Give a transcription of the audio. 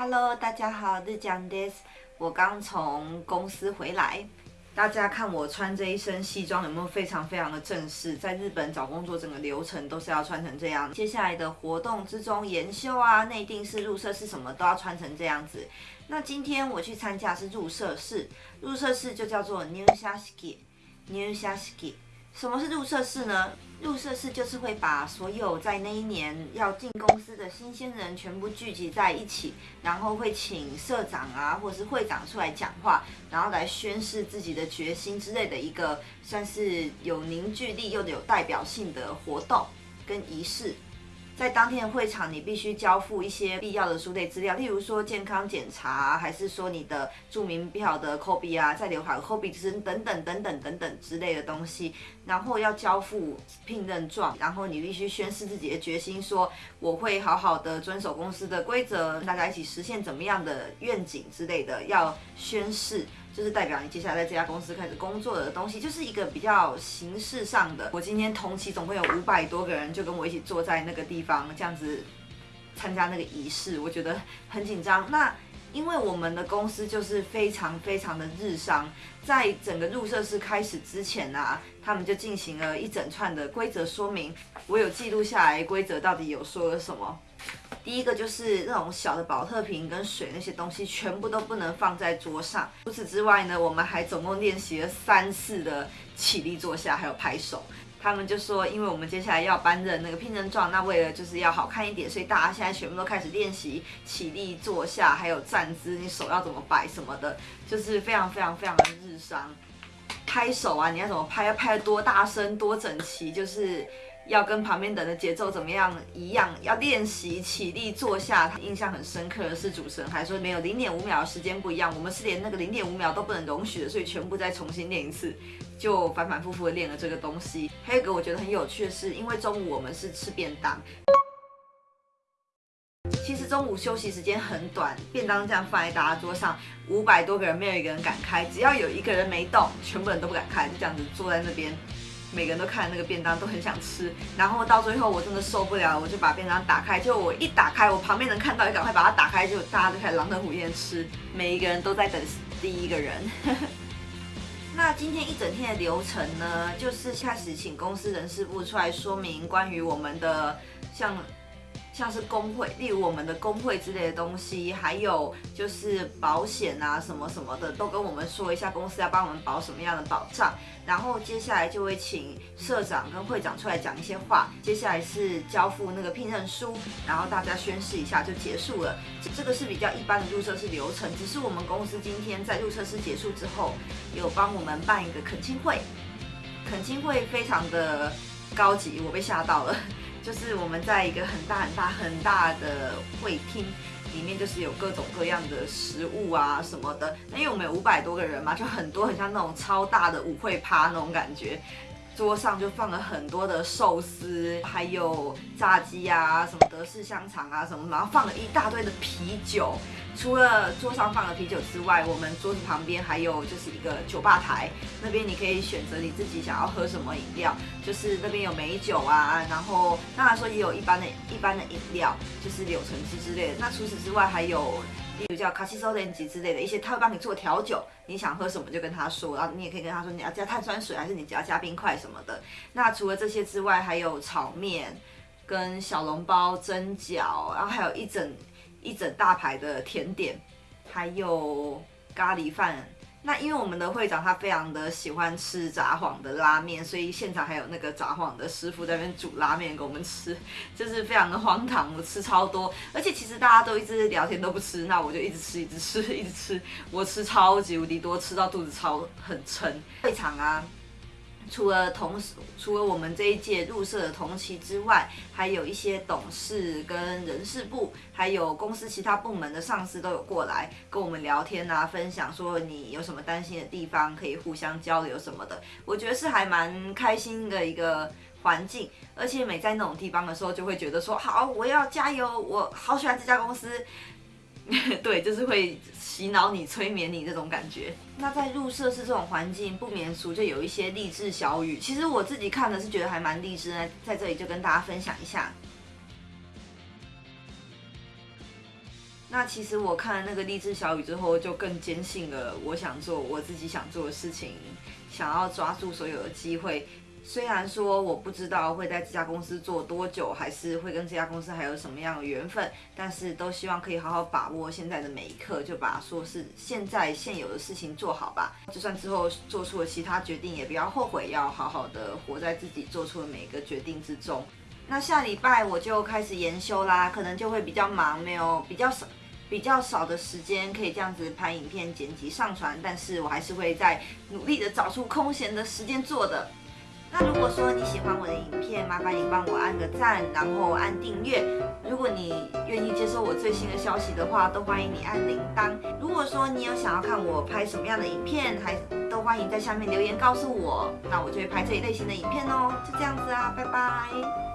Hello，大家好，日江 this，我刚从公司回来。大家看我穿这一身西装有没有非常非常的正式？在日本找工作整个流程都是要穿成这样。接下来的活动之中，研修啊、内定式、入社式什么都要穿成这样子。那今天我去参加是入社式，入社式就叫做 New s h a s k i New s h a s k i。什么是入社式呢？入社式就是会把所有在那一年要进公司的新鲜人全部聚集在一起，然后会请社长啊或者是会长出来讲话，然后来宣誓自己的决心之类的一个算是有凝聚力又有代表性的活动跟仪式。在当天的会场，你必须交付一些必要的书类资料，例如说健康检查，还是说你的住民票的 copy 啊，在留卡的 copy 等等等等等等之类的东西。然后要交付聘任状，然后你必须宣誓自己的决心，说我会好好的遵守公司的规则，大家一起实现怎么样的愿景之类的，要宣誓。就是代表你接下来在这家公司开始工作的东西，就是一个比较形式上的。我今天同期总共有五百多个人，就跟我一起坐在那个地方，这样子参加那个仪式，我觉得很紧张。那因为我们的公司就是非常非常的日商，在整个入社式开始之前啊，他们就进行了一整串的规则说明，我有记录下来规则到底有说了什么。第一个就是那种小的保特瓶跟水那些东西，全部都不能放在桌上。除此之外呢，我们还总共练习了三次的起立坐下，还有拍手。他们就说，因为我们接下来要搬任那个聘任状，那为了就是要好看一点，所以大家现在全部都开始练习起立坐下，还有站姿，你手要怎么摆什么的，就是非常非常非常的日商。拍手啊，你要怎么拍？要拍得多大声、多整齐，就是。要跟旁边等的节奏怎么样一样？要练习起立坐下。印象很深刻的是，主持人还说没有零点五秒的时间不一样，我们是连那个零点五秒都不能容许的，所以全部再重新练一次，就反反复复的练了这个东西。还有一个我觉得很有趣的是，因为中午我们是吃便当，其实中午休息时间很短，便当这样放在大家桌上，五百多个人没有一个人敢开，只要有一个人没动，全部人都不敢开，就这样子坐在那边。每个人都看那个便当，都很想吃。然后到最后，我真的受不了，我就把便当打开。就我一打开，我旁边能看到，就赶快把它打开，就大家就开始狼吞虎咽吃。每一个人都在等第一个人。那今天一整天的流程呢，就是开始请公司人事部出来说明关于我们的像。像是工会，例如我们的工会之类的东西，还有就是保险啊什么什么的，都跟我们说一下，公司要帮我们保什么样的保障。然后接下来就会请社长跟会长出来讲一些话。接下来是交付那个聘任书，然后大家宣誓一下就结束了。这个是比较一般的入社式流程。只是我们公司今天在入社式结束之后，有帮我们办一个恳亲会，恳亲会非常的高级，我被吓到了。就是我们在一个很大很大很大的会厅里面，就是有各种各样的食物啊什么的。那因为我们有五百多个人嘛，就很多很像那种超大的舞会趴那种感觉。桌上就放了很多的寿司，还有炸鸡啊，什么德式香肠啊，什么，然后放了一大堆的啤酒。除了桌上放了啤酒之外，我们桌子旁边还有就是一个酒吧台，那边你可以选择你自己想要喝什么饮料，就是那边有美酒啊，然后当然说也有一般的一般的饮料，就是柳橙汁之类的。那除此之外还有。例如叫卡西索连吉之类的一些，他会帮你做调酒，你想喝什么就跟他说，然后你也可以跟他说你要加碳酸水还是你只要加冰块什么的。那除了这些之外，还有炒面、跟小笼包、蒸饺，然后还有一整一整大排的甜点，还有咖喱饭。那因为我们的会长他非常的喜欢吃炸谎的拉面，所以现场还有那个炸谎的师傅在那边煮拉面给我们吃，就是非常的荒唐，我吃超多，而且其实大家都一直聊天都不吃，那我就一直吃一直吃一直吃，我吃超级无敌多，吃到肚子超很撑。会场啊。除了同时，除了我们这一届入社的同期之外，还有一些董事跟人事部，还有公司其他部门的上司都有过来跟我们聊天啊，分享说你有什么担心的地方，可以互相交流什么的。我觉得是还蛮开心的一个环境，而且每在那种地方的时候，就会觉得说好，我要加油，我好喜欢这家公司。对，就是会洗脑你、催眠你这种感觉。那在入社是这种环境，不免俗就有一些励志小语。其实我自己看的是觉得还蛮励志的，在这里就跟大家分享一下。那其实我看了那个励志小语之后，就更坚信了我想做我自己想做的事情，想要抓住所有的机会。虽然说我不知道会在这家公司做多久，还是会跟这家公司还有什么样的缘分，但是都希望可以好好把握现在的每一刻，就把说是现在现有的事情做好吧。就算之后做出了其他决定，也不要后悔，要好好的活在自己做出的每一个决定之中。那下礼拜我就开始研修啦，可能就会比较忙，没有比较少。比较少的时间可以这样子拍影片、剪辑、上传，但是我还是会在努力的找出空闲的时间做的。那如果说你喜欢我的影片，麻烦你帮我按个赞，然后按订阅。如果你愿意接收我最新的消息的话，都欢迎你按铃铛。如果说你有想要看我拍什么样的影片，还都欢迎在下面留言告诉我，那我就会拍这一类型的影片哦。就这样子啊，拜拜。